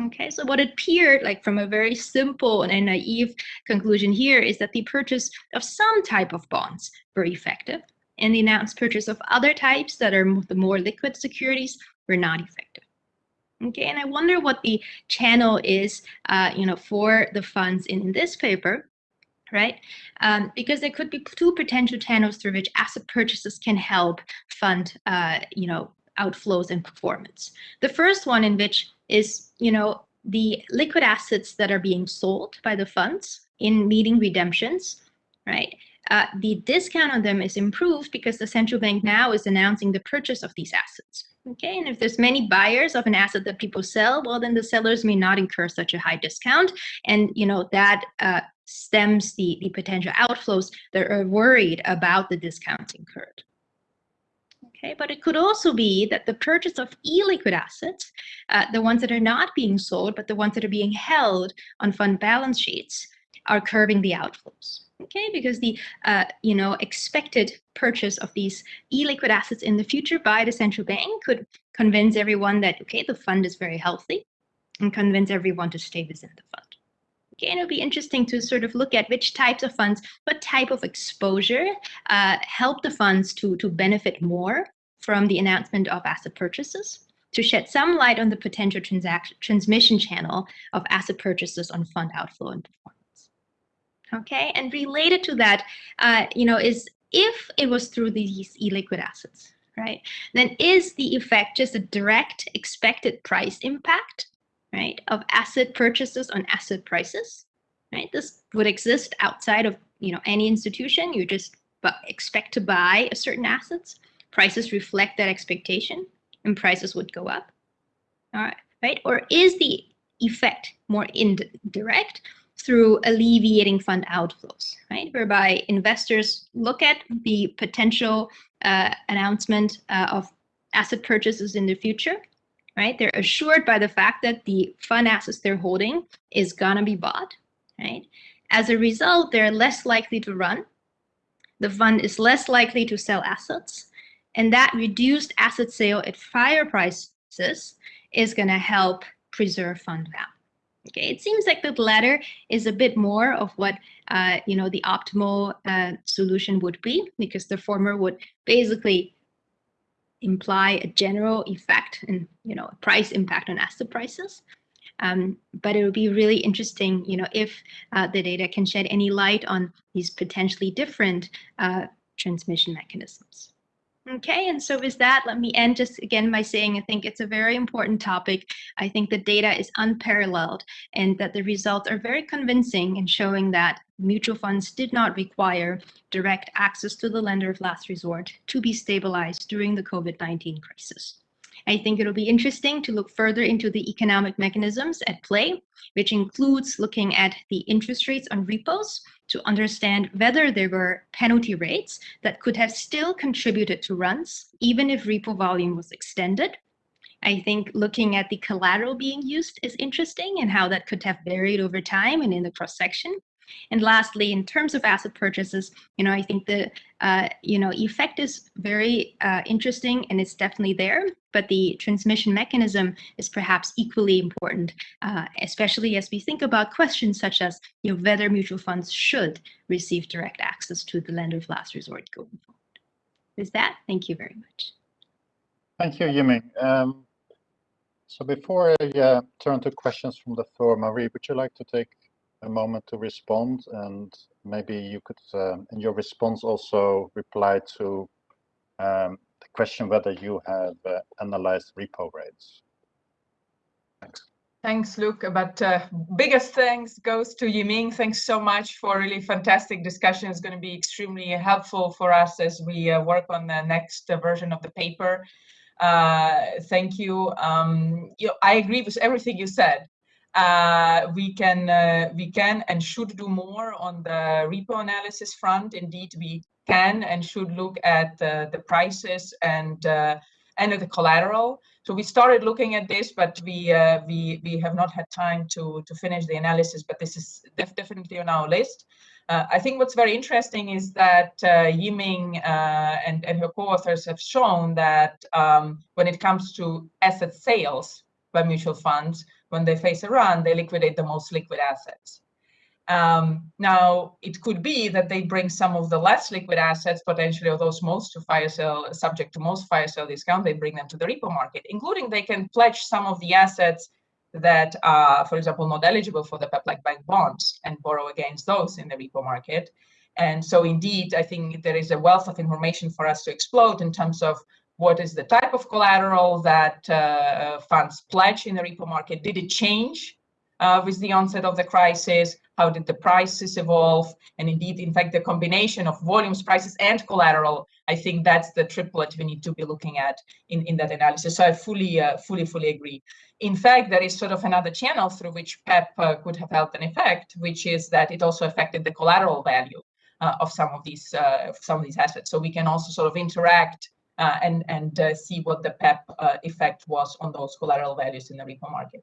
Okay, so what appeared like from a very simple and naive conclusion here is that the purchase of some type of bonds were effective and the announced purchase of other types that are the more liquid securities were not effective. Okay, and I wonder what the channel is, uh, you know, for the funds in this paper right? Um, because there could be two potential channels through which asset purchases can help fund, uh, you know, outflows and performance. The first one in which is, you know, the liquid assets that are being sold by the funds in meeting redemptions, right? Uh, the discount on them is improved because the central bank now is announcing the purchase of these assets. Okay, and if there's many buyers of an asset that people sell, well, then the sellers may not incur such a high discount, and you know that uh, stems the, the potential outflows that are worried about the discounts incurred. Okay, but it could also be that the purchase of illiquid assets, uh, the ones that are not being sold, but the ones that are being held on fund balance sheets, are curbing the outflows. Okay, because the uh, you know expected purchase of these illiquid assets in the future by the central bank could convince everyone that okay, the fund is very healthy, and convince everyone to stay within the fund. Okay, and it'll be interesting to sort of look at which types of funds, what type of exposure uh, help the funds to, to benefit more from the announcement of asset purchases, to shed some light on the potential transaction transmission channel of asset purchases on fund outflow and performance. Okay, and related to that, uh, you know, is if it was through these illiquid assets, right, then is the effect just a direct expected price impact right, of asset purchases on asset prices, right? This would exist outside of, you know, any institution. You just expect to buy a certain assets. Prices reflect that expectation and prices would go up. All right, right? Or is the effect more indirect through alleviating fund outflows, right? Whereby investors look at the potential uh, announcement uh, of asset purchases in the future right? They're assured by the fact that the fund assets they're holding is gonna be bought, right? As a result, they're less likely to run. The fund is less likely to sell assets. And that reduced asset sale at fire prices is gonna help preserve fund value. Okay, it seems like the latter is a bit more of what uh, you know the optimal uh, solution would be, because the former would basically imply a general effect and you know price impact on asset prices. Um, but it would be really interesting, you know, if uh, the data can shed any light on these potentially different uh, transmission mechanisms. Okay, and so with that, let me end just again by saying I think it's a very important topic. I think the data is unparalleled and that the results are very convincing in showing that mutual funds did not require direct access to the lender of last resort to be stabilized during the COVID-19 crisis. I think it'll be interesting to look further into the economic mechanisms at play, which includes looking at the interest rates on repos to understand whether there were penalty rates that could have still contributed to runs, even if repo volume was extended. I think looking at the collateral being used is interesting and how that could have varied over time and in the cross section. And lastly, in terms of asset purchases, you know, I think the uh, you know effect is very uh, interesting and it's definitely there. But the transmission mechanism is perhaps equally important, uh, especially as we think about questions such as you know whether mutual funds should receive direct access to the lender of last resort going forward. With that, thank you very much. Thank you, Yiming. Um, so before I uh, turn to questions from the floor, Marie, would you like to take a moment to respond and maybe you could um, in your response also reply to um, the question whether you have uh, analyzed repo rates. Thanks. Thanks, Luke. But uh, biggest thanks goes to Yiming. Thanks so much for really fantastic discussion. It's going to be extremely helpful for us as we uh, work on the next uh, version of the paper. Uh, thank you. Um, you know, I agree with everything you said uh, we can uh, we can and should do more on the repo analysis front. Indeed, we can and should look at uh, the prices and uh, and the collateral. So we started looking at this, but we uh, we we have not had time to to finish the analysis. But this is def definitely on our list. Uh, I think what's very interesting is that Yiming and, and her co-authors have shown that um, when it comes to asset sales by mutual funds, when they face a run, they liquidate the most liquid assets. Um, now, it could be that they bring some of the less liquid assets, potentially, or those most to fire sale, subject to most fire sale discount, they bring them to the repo market, including they can pledge some of the assets that are, for example, not eligible for the PEPP like bank bonds and borrow against those in the repo market. And so indeed, I think there is a wealth of information for us to explode in terms of what is the type of collateral that uh, funds pledge in the repo market? Did it change uh, with the onset of the crisis? How did the prices evolve? And indeed, in fact, the combination of volumes, prices, and collateral, I think that's the triplet we need to be looking at in, in that analysis. So I fully, uh, fully, fully agree. In fact, there is sort of another channel through which PEPP uh, could have had an effect, which is that it also affected the collateral value uh, of some of these uh, some of these assets. So we can also sort of interact uh, and, and uh, see what the PEPP uh, effect was on those collateral values in the repo market.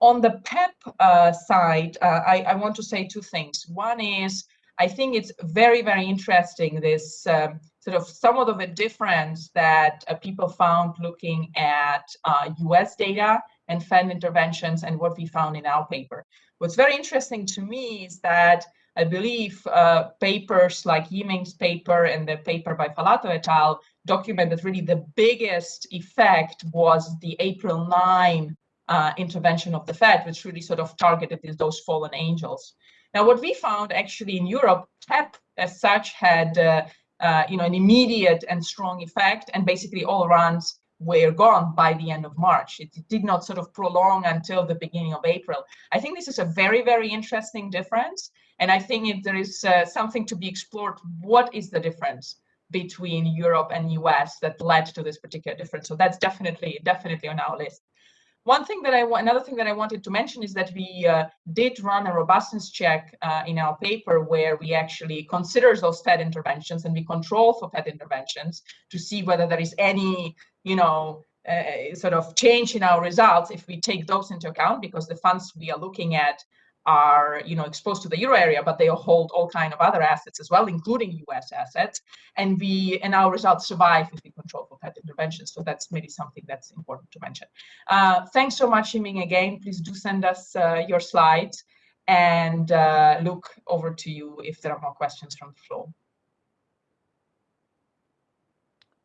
On the PEPP side, I, I want to say two things. One is, I think it's very, very interesting, this um, sort of some of the difference that uh, people found looking at uh, US data and Fed interventions and what we found in our paper. What's very interesting to me is that I believe uh, papers like Yiming's paper and the paper by Falato et al document that really the biggest effect was the April 9 uh, intervention of the Fed, which really sort of targeted those fallen angels. Now, what we found actually in Europe, PEPP as such had uh, uh, you know, an immediate and strong effect, and basically all runs were gone by the end of March. It, it did not sort of prolong until the beginning of April. I think this is a very, very interesting difference. And I think if there is uh, something to be explored, what is the difference? Between Europe and US that led to this particular difference. So that's definitely, definitely on our list. One thing that I another thing that I wanted to mention is that we uh, did run a robustness check uh, in our paper where we actually consider those Fed interventions and we control for Fed interventions to see whether there is any, you know, uh, sort of change in our results if we take those into account because the funds we are looking at are you know exposed to the euro area but they hold all kind of other assets as well including us assets and we and our results survive if we control for Fed intervention so that's maybe something that's important to mention uh, thanks so much Yiming again please do send us uh, your slides and uh, look over to you if there are more questions from the floor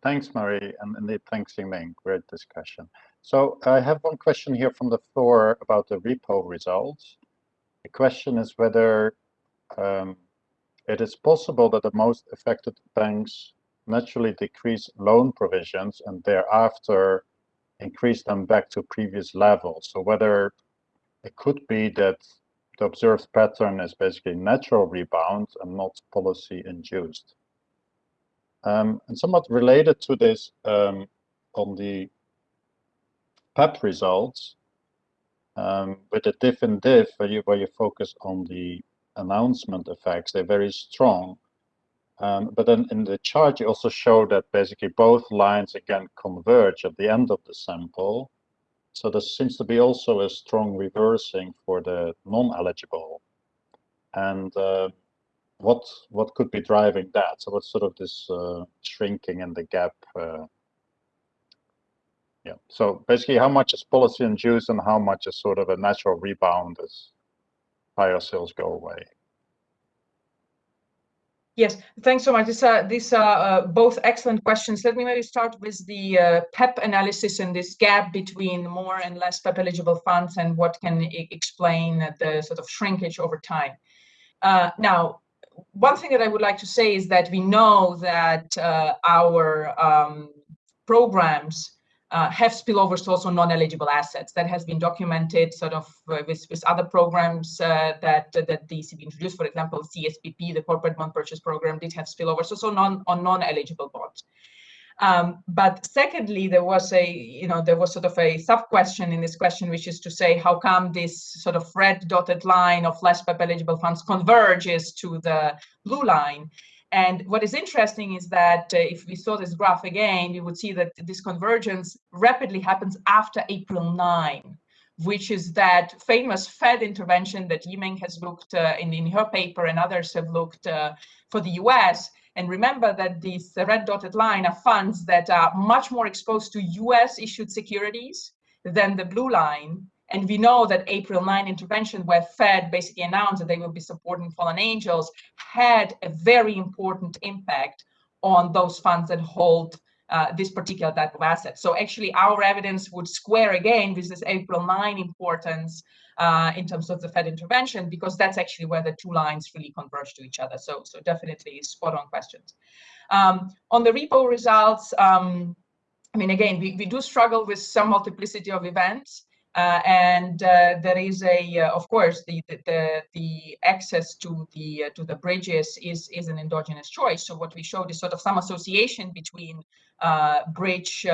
Thanks, Marie, and indeed, thanks, Yiming. Great discussion. So I have one question here from the floor about the repo results. The question is whether um, it is possible that the most affected banks naturally decrease loan provisions and thereafter increase them back to previous levels. So whether it could be that the observed pattern is basically natural rebound and not policy induced. Um, and somewhat related to this, um, on the PEPP results um, with the diff and diff, where you, where you focus on the announcement effects, they're very strong. Um, but then in the chart, you also show that basically both lines again converge at the end of the sample. So there seems to be also a strong reversing for the non-eligible. And uh, what what could be driving that? So what's sort of this uh, shrinking in the gap? Uh, yeah. So basically, how much is policy induced, and how much is sort of a natural rebound as higher sales go away? Yes, thanks so much. These are, these are uh, both excellent questions. Let me maybe start with the uh, PEPP analysis and this gap between more and less PEPP eligible funds and what can explain the sort of shrinkage over time. Uh, now, one thing that I would like to say is that we know that uh, our um, programs uh, have spillovers to also non-eligible assets. That has been documented sort of uh, with, with other programs uh, that that the ECB introduced. For example, CSPP, the corporate bond purchase program, did have spillovers also non on non-eligible bonds. Um, but secondly, there was a, you know, there was sort of a sub question in this question, which is to say, how come this sort of red dotted line of less PEPP eligible funds converges to the blue line? And what is interesting is that uh, if we saw this graph again, we would see that this convergence rapidly happens after April 9, which is that famous Fed intervention that Yiming has looked uh, in, in her paper and others have looked uh, for the US. And remember that these red dotted line are funds that are much more exposed to US issued securities than the blue line. And we know that April 9 intervention, where Fed basically announced that they will be supporting fallen angels, had a very important impact on those funds that hold uh, this particular type of asset. So actually our evidence would square again with this April 9 importance uh, in terms of the Fed intervention, because that's actually where the two lines really converge to each other. So, so definitely spot on questions. Um, on the repo results, um, I mean, again, we, we do struggle with some multiplicity of events. Uh, and uh, there is a, uh, of course, the, the the access to the to the bridges is is an endogenous choice. So what we showed is sort of some association between bridge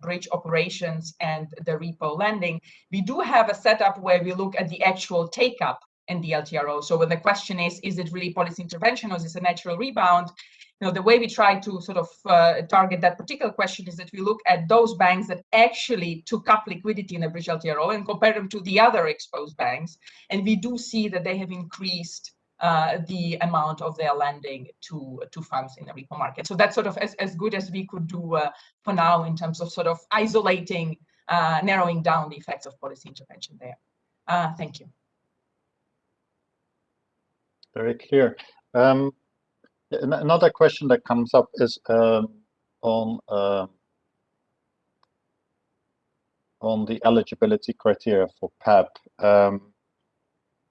bridge operations and the repo lending. We do have a setup where we look at the actual take up in the LTRO. So when the question is, is it really policy intervention or is this a natural rebound? You know, the way we try to sort of uh, target that particular question is that we look at those banks that actually took up liquidity in a bridge LTRO and compare them to the other exposed banks. And we do see that they have increased uh, the amount of their lending to, to funds in the repo market. So that's sort of as, as good as we could do uh, for now in terms of sort of isolating, uh, narrowing down the effects of policy intervention there. Uh, thank you. Very clear. Um, Another question that comes up is um, on uh, on the eligibility criteria for PEPP, um,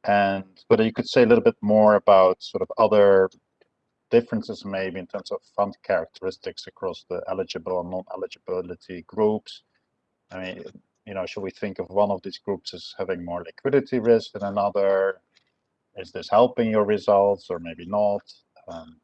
and whether you could say a little bit more about sort of other differences maybe in terms of fund characteristics across the eligible and non-eligibility groups. I mean, you know, should we think of one of these groups as having more liquidity risk than another? Is this helping your results or maybe not? Um,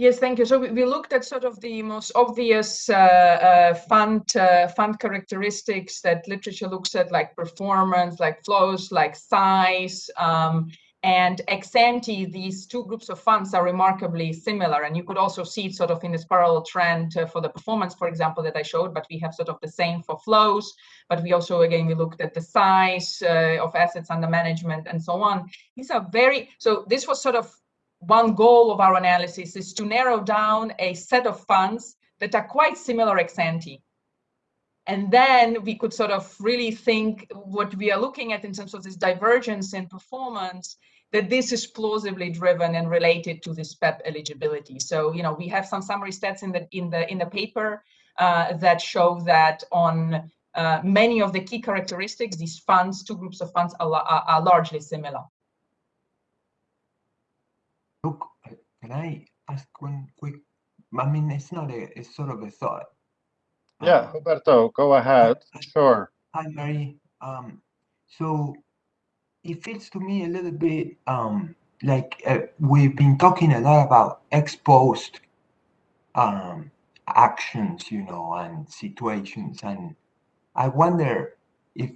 Yes, thank you. So we, looked at sort of the most obvious uh, uh, fund uh, fund characteristics that literature looks at, like performance, like flows, like size, um, and ex ante. These two groups of funds are remarkably similar, and you could also see it sort of in this parallel trend uh, for the performance, for example, that I showed. But we have sort of the same for flows. But we also again we looked at the size uh, of assets under management and so on. These are very so. This was sort of one goal of our analysis is to narrow down a set of funds that are quite similar ex ante. And then we could sort of really think what we are looking at in terms of this divergence in performance, that this is plausibly driven and related to this PEPP eligibility. So, you know, we have some summary stats in the in the in the paper uh, that show that on uh, many of the key characteristics, these funds, two groups of funds are, are, are largely similar. Look, can I ask one quick? I mean, it's not a, it's sort of a thought. Yeah, uh, Roberto, go ahead. Sure. Hi, Mary. Um, so it feels to me a little bit um, like uh, we've been talking a lot about exposed um, actions, you know, and situations. And I wonder if,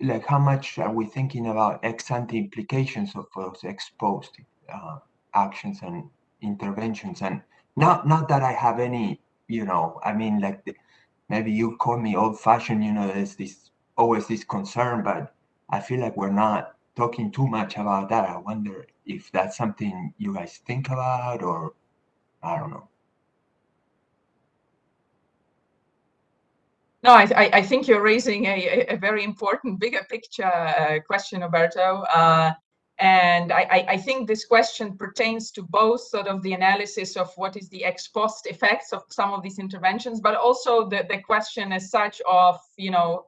like, how much are we thinking about ex ante implications of those exposed uh, actions and interventions? And not, not that I have any, you know, I mean, like, the, maybe you call me old fashioned, you know, there's this always this concern, but I feel like we're not talking too much about that. I wonder if that's something you guys think about or I don't know. No, I, I, think you're raising a, a very important bigger picture uh, question, Alberto. Uh, and I, I, think this question pertains to both sort of the analysis of what is the ex post effects of some of these interventions, but also the, the question as such of, you know,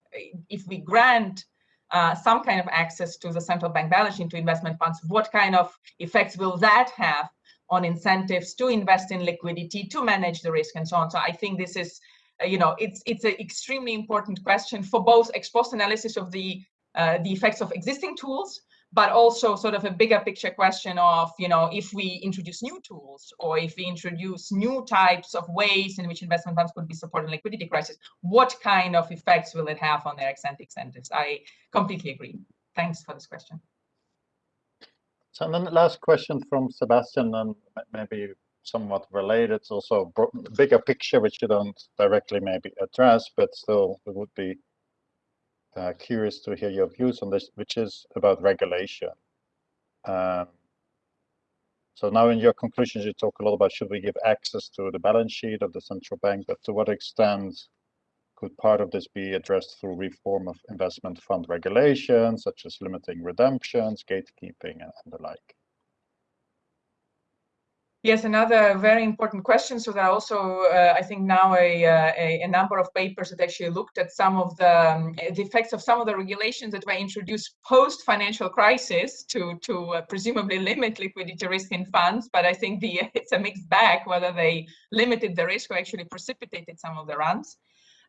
if we grant uh, some kind of access to the central bank balance sheet to investment funds, what kind of effects will that have on incentives to invest in liquidity, to manage the risk and so on. So I think this is, uh, you know, it's it's an extremely important question for both ex post analysis of the uh, the effects of existing tools, but also sort of a bigger picture question of, you know, if we introduce new tools or if we introduce new types of ways in which investment funds could be supporting liquidity crisis, what kind of effects will it have on their ante incentives? I completely agree. Thanks for this question. So and then the last question from Sebastian, and maybe somewhat related, also bigger picture, which you don't directly maybe address, but still it would be uh, curious to hear your views on this, which is about regulation. Um, so now in your conclusions, you talk a lot about should we give access to the balance sheet of the central bank, but to what extent could part of this be addressed through reform of investment fund regulations, such as limiting redemptions, gatekeeping, and, the like? Yes, another very important question. So there are also, uh, I think now a, uh, a, a, number of papers that actually looked at some of the, um, the effects of some of the regulations that were introduced post financial crisis to to uh, presumably limit liquidity risk in funds. But I think the [laughs] it's a mixed bag whether they limited the risk or actually precipitated some of the runs.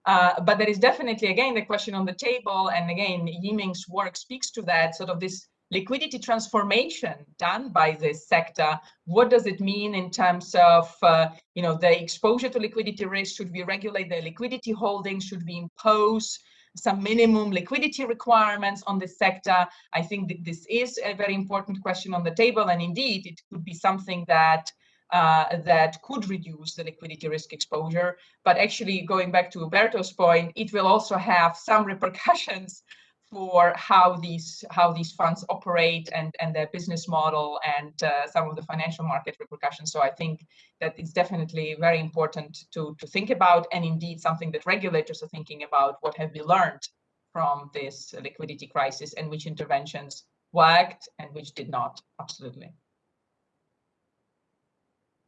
Uh, but there is definitely, again, the question on the table. And again, Yiming's work speaks to that sort of this liquidity transformation done by this sector. What does it mean in terms of, uh, you know, the exposure to liquidity risk? Should we regulate the liquidity holdings? Should we impose some minimum liquidity requirements on this sector? I think that this is a very important question on the table. And indeed, it could be something that uh, that could reduce the liquidity risk exposure. But actually, going back to Roberto's point, it will also have some repercussions for how these how these funds operate and and their business model and uh, some of the financial market repercussions. So I think that it's definitely very important to to think about, and indeed something that regulators are thinking about. What have we learned from this liquidity crisis, and which interventions worked and which did not? Absolutely.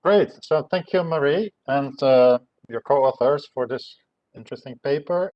Great. So thank you, Marie, and uh, your co-authors for this interesting paper.